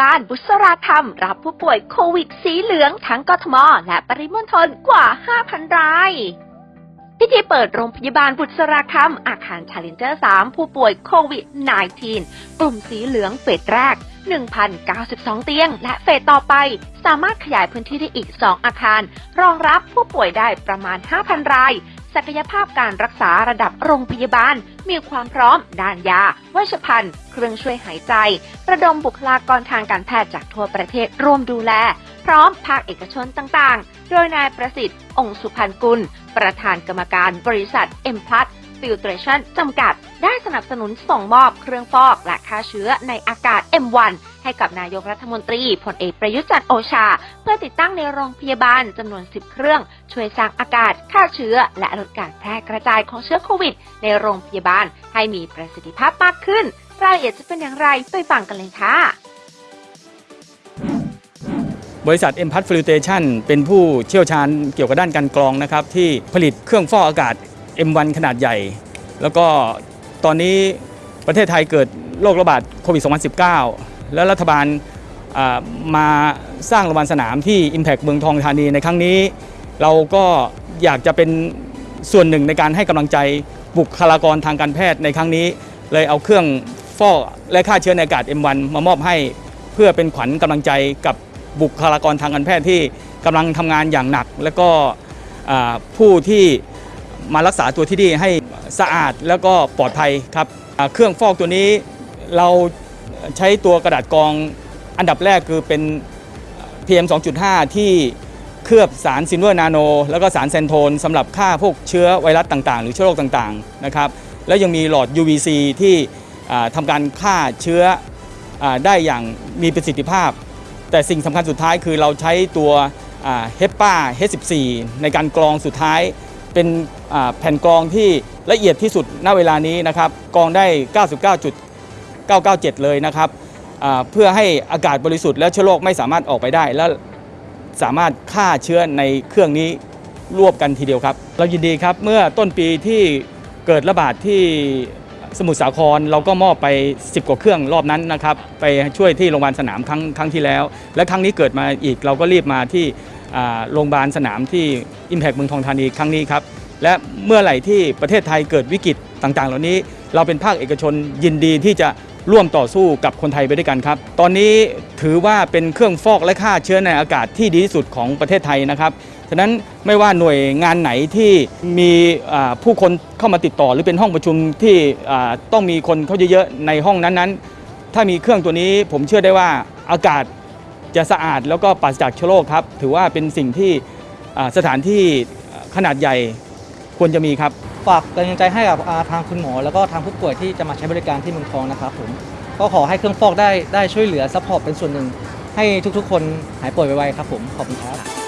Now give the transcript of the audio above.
บาลบุษราคำรับผู้ป่วยโควิดสีเหลืองทั้งกทม และปริมณฑลกว่า 5,000 รายพิธีเปิดโรงพยาบาลบุษราคำอาคารชาเลนเจอร์ 3 ผู้ป่วยโควิด -19 กลุ่มสีเหลืองเฟสแรก 1,092 เตียง และเฟสต่อไป สามารถขยายพื้นที่ได้อีก 2 อาคาร รองรับผู้ป่วยได้ประมาณ 5,000 ราย ศักยภาพการรักษาระดับโรงพยาบาล มีความพร้อม ด้านยา เวชภัณฑ์ เครื่องช่วยหายใจ ระดมบุคลากรทางการแพทย์จากทั่วประเทศร่วมดูแล พร้อมภาคเอกชนต่างๆ โดยนายประสิทธิ์ องค์สุพันกุล ประธานกรรมการบริษัท M p l u s Filtration จำกัด ได้สนับสนุนส่งมอบเครื่องฟอกและฆ่าเชื้อในอากาศ M1 ให้กับนายกรัฐมนตรีพลเอกประยุทธ์จันทร์โอชา เพื่อติดตั้งในโรงพยาบาลจำนวน 10 เครื่อง ช่วยสร้างอากาศฆ่าเชื้อ และลดการแพร่กระจายของเชื้อโควิด ในโรงพยาบาลให้มีประสิทธิภาพมากขึ้น รายละเอียดจะเป็นอย่างไรไปฟังกันเลยค่ะบริษัท m p a t Filtration เป็นผู้เชี่ยวชาญเกี่ยวกับด้านการกรองนะครับ ที่ผลิตเครื่องฟอกอากาศ M1 ขนาดใหญ่ แล้วก็ตอนนี้ประเทศไทยเกิดโรคระบาดโควิด 2019 แล้วรัฐบาลมาสร้างโรงพยาบาลสนามที่ Impact เมืองทองธานีในครั้งนี้ เราก็อยากจะเป็นส่วนหนึ่งในการให้กำลังใจบุคลากรทางการแพทย์ในครั้งนี้ เลยเอาเครื่องฟอกและฆ่าเชื้อในอากาศ M1 มามอบให้ เพื่อเป็นขวัญกำลังใจกับบุคลากรทางการแพทย์ที่กำลังทำงานอย่างหนัก และก็ผู้ที่มารักษาตัวที่นี่ให้สะอาดแล้วก็ปลอดภัยครับเครื่องฟอกตัวนี้เรา ใช้ตัวกระดาษกรองอันดับแรกคือเป็น PM 2.5 ที่เคลือบสาร silver nano แล้วก็สารเซนโทนสำหรับฆ่าพวกเชื้อไวรัสต่างๆ หรือเชื้อโรคต่างๆนะครับแล้วยังมีหลอด UVC ที่ทำการฆ่าเชื้อได้อย่างมีประสิทธิภาพ แต่สิ่งสำคัญสุดท้ายคือเราใช้ตัว HEPA H14 ในการกรองสุดท้ายเป็นแผ่นกรองที่ละเอียดที่สุดณเวลานี้นะครับกรองได้ 99. 997 เลยนะครับเพื่อให้อากาศบริสุทธิ์และเชื้อโรคไม่สามารถออกไปได้ และสามารถฆ่าเชื้อในเครื่องนี้รวบกันทีเดียวครับ เรายินดีครับเมื่อต้นปีที่เกิดระบาดที่สมุทรสาครเราก็มอบไป 10 กว่าเครื่องรอบนั้นนะครับไปช่วยที่โรงพยาบาลสนามครั้งครั้งที่แล้ว และครั้งนี้เกิดมาอีกเราก็รีบมาที่โรงพยาบาลสนามที่ Impact เมืองทองธานีครั้งนี้ครับและเมื่อไหร่ที่ประเทศไทยเกิดวิกฤตต่างๆ เหล่านี้ เราเป็นภาคเอกชนยินดีที่จะ ร่วมต่อสู้กับคนไทยไปด้วยกันครับ ตอนนี้ถือว่าเป็นเครื่องฟอกและฆ่าเชื้อในอากาศที่ดีที่สุดของประเทศไทยนะครับฉะนั้นไม่ว่าหน่วยงานไหนที่มีผู้คนเข้ามาติดต่อ หรือเป็นห้องประชุมที่ต้องมีคนเข้าเยอะๆในห้องนั้นๆ ถ้ามีเครื่องตัวนี้ผมเชื่อได้ว่าอากาศจะสะอาดแล้วก็ปราศจากเชื้อโรคครับ ถือว่าเป็นสิ่งที่สถานที่ขนาดใหญ่ ควรจะมีครับ ฝากกำลังใจให้กับทางคุณหมอ แล้วก็ทางผู้ป่วยที่จะมาใช้บริการที่เมืองทองนะครับผมก็ขอให้เครื่องฟอกได้ได้ช่วยเหลือ support เป็นส่วนหนึ่ง ให้ทุกๆ คนหายป่วยไวๆครับผมขอบคุณครับ